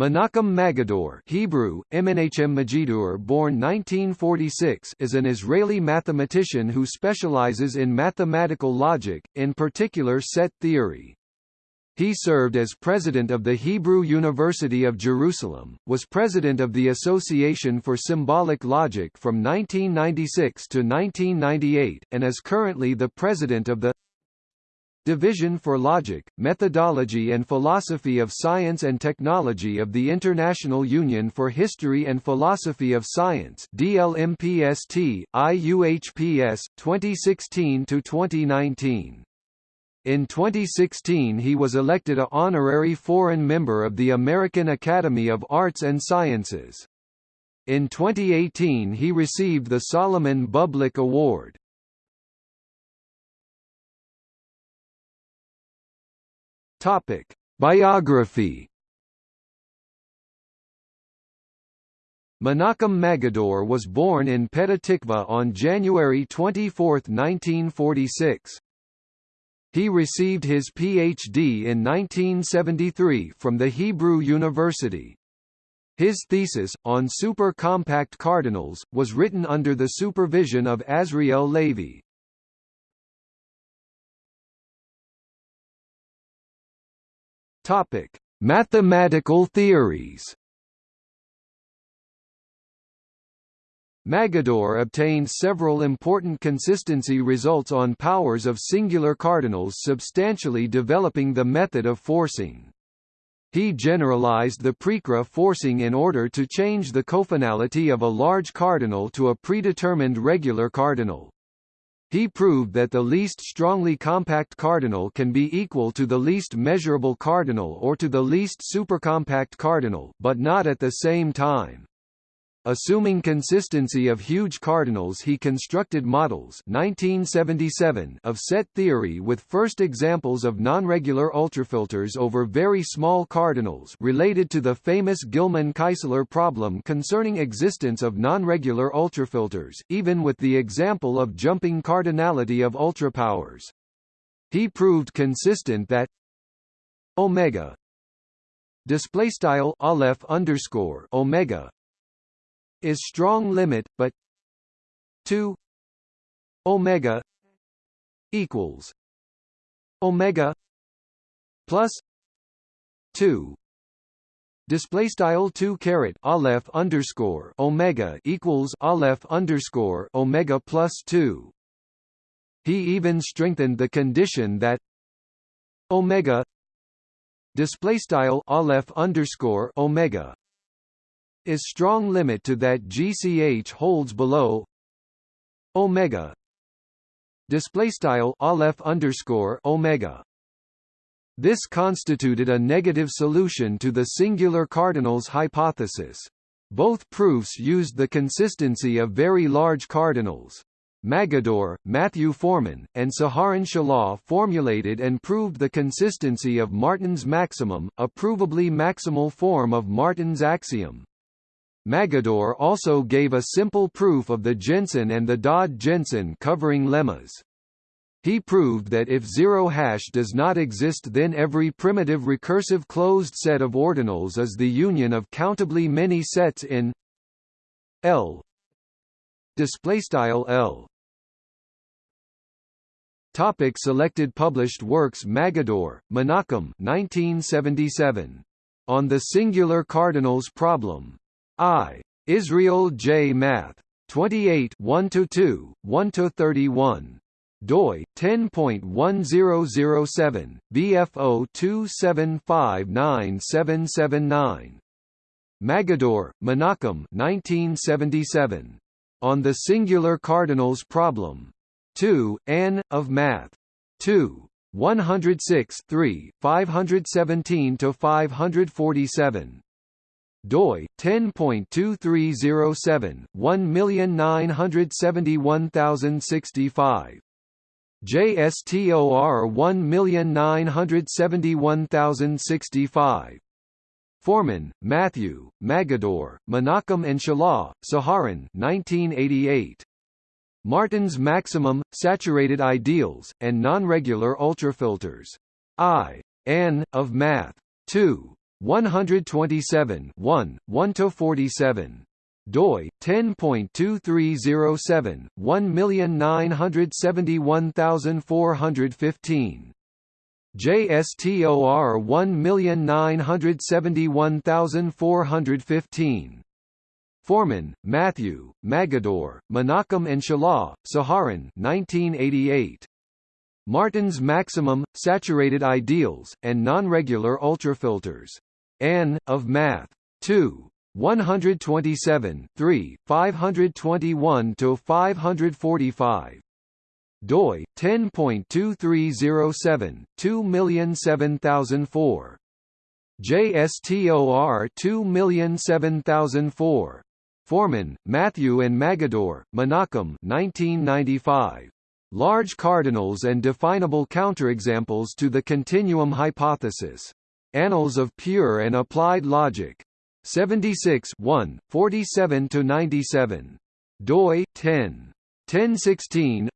Menachem Magidor Hebrew, Menachem Majidur born 1946 is an Israeli mathematician who specializes in mathematical logic, in particular set theory. He served as president of the Hebrew University of Jerusalem, was president of the Association for Symbolic Logic from 1996 to 1998, and is currently the president of the Division for Logic, Methodology and Philosophy of Science and Technology of the International Union for History and Philosophy of Science DLMPST, IUHPS, 2016 to 2019. In 2016 he was elected a honorary foreign member of the American Academy of Arts and Sciences. In 2018 he received the Solomon Bublick Award. Topic: Biography. Menachem Magidor was born in Petah Tikva on January 24, 1946. He received his Ph.D. in 1973 from the Hebrew University. His thesis, on super-compact cardinals, was written under the supervision of Azriel Levy. Topic: Mathematical theories. Magidor obtained several important consistency results on powers of singular cardinals substantially developing the method of forcing. He generalized the Prikry forcing in order to change the cofinality of a large cardinal to a predetermined regular cardinal. He proved that the least strongly compact cardinal can be equal to the least measurable cardinal or to the least supercompact cardinal but not at the same time. Assuming consistency of huge cardinals he constructed models 1977 of set theory with first examples of nonregular ultrafilters over very small cardinals related to the famous Gilman-Keisler problem concerning existence of nonregular ultrafilters, even with the example of jumping cardinality of ultrapowers. He proved consistent that omega display style aleph underscore omega is strong limit but 2 omega equals omega plus 2 display style 2 caret aleph underscore omega equals aleph underscore omega plus 2 he even strengthened the condition that omega display style aleph underscore omega is strong limit to that GCH holds below omega. Display style aleph underscore omega. This constituted a negative solution to the singular cardinals hypothesis. Both proofs used the consistency of very large cardinals Magidor, Matthew Foreman, and Saharon Shelah formulated and proved the consistency of Martin's maximum, a provably maximal form of Martin's axiom. Magidor also gave a simple proof of the Jensen and the Dodd-Jensen covering lemmas. He proved that if zero hash does not exist then every primitive recursive closed set of ordinals is the union of countably many sets in L L Topic selected published works Magidor, Menachem 1977. On the singular cardinals problem. I. Israel J. Math. 28 1–2, 1–31 doi 10.1007 BFO 2759779 Magidor, Menachem 1977 On the Singular Cardinals Problem 2 N of Math 2 106 3 517 to 547 doi 10.2307 1971065 JSTOR 1971065 Foreman, Matthew, Magidor, Menachem and Shelah, Saharon 1988. Martin's Maximum, Saturated Ideals, and Nonregular Ultrafilters. I. N. of Math. 2. 127 1, 1 to 47 doi 10.2307 1971415 JSTOR 1971415 Foreman, Matthew, Magidor, Menachem and Shelah, Saharon 1988. Martin's Maximum, Saturated Ideals, and Nonregular Ultrafilters. N. of Math. 2. 127 3, 521 to 545 doi 10.2307 2007004 JSTOR 2007004 Foreman, Matthew and Magidor, Menachem 1995 Large cardinals and definable counterexamples to the continuum hypothesis. Annals of Pure and Applied Logic. 76 1, 47–97. doi, 10. 1016